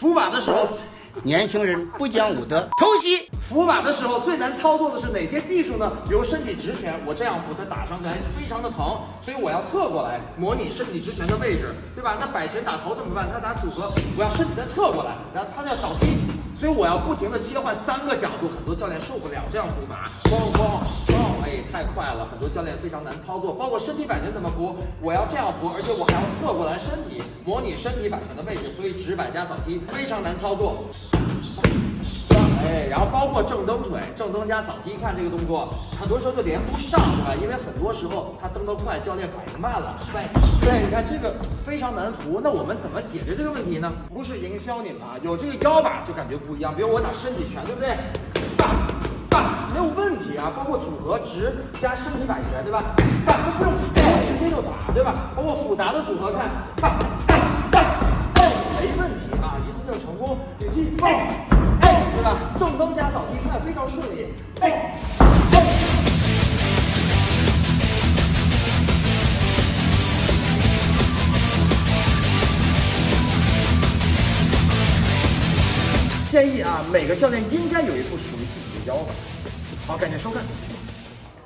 扶把的时候，年轻人不讲武德，偷袭。扶把的时候最难操作的是哪些技术呢？比如身体直拳，我这样扶它打上来非常的疼，所以我要侧过来模拟身体直拳的位置，对吧？那摆拳打头怎么办？他打组合，我要身体再侧过来，然后他要扫踢，所以我要不停的切换三个角度，很多教练受不了这样扶把，咣咣咣，哎，太快了，很多教练非常难操作。包括身体摆拳怎么扶，我要这样扶，而且我还要侧过来身体模拟身体摆拳的位置，所以直摆加扫踢非常难操作。哎，然后包括正蹬腿、正蹬加扫踢，看这个动作，很多时候就连不上，对吧？因为很多时候他蹬得快，教练反应慢了。对，对，你看这个非常难扶。那我们怎么解决这个问题呢？不是营销你们啊，有这个腰板就感觉不一样。比如我打身体拳，对不对？啊。包括组合直加身体摆拳，对吧？打都不用直接就打，对吧？包括复杂的组合，看，打打打，没问题啊，一次性成功，语气哎。对吧？正蹬加扫踢，看非常顺利。哎，哎。建议啊，每个教练应该有一副属于自己的腰法。好，感谢收看。